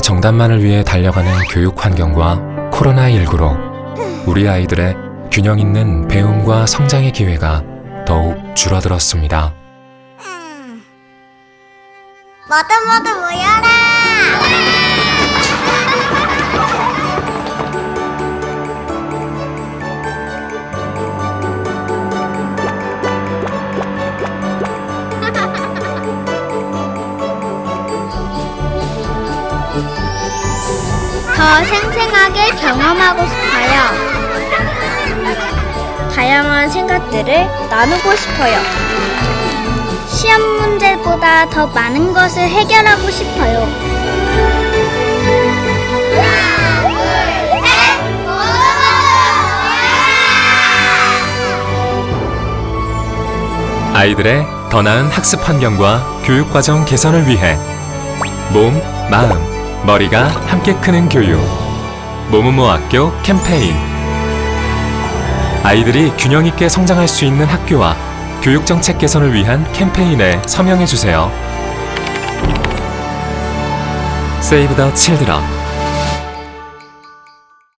정답만을 위해 달려가는 교육 환경과 코로나19로 우리 아이들의 균형 있는 배움과 성장의 기회가 더욱 줄어들었습니다. 모두 모두 모여라! 더 생생하게 경험하고 싶어요. 다양한 생각들을 나누고 싶어요. 시험 문제보다 더 많은 것을 해결하고 싶어요. 아이들의 더 나은 학습 환경과 교육 과정 개선을 위해 몸, 마음, 머리가 함께 크는 교육 모모모 학교 캠페인 아이들이 균형 있게 성장할 수 있는 학교와 교육 정책 개선을 위한 캠페인에 서명해 주세요. Save the Children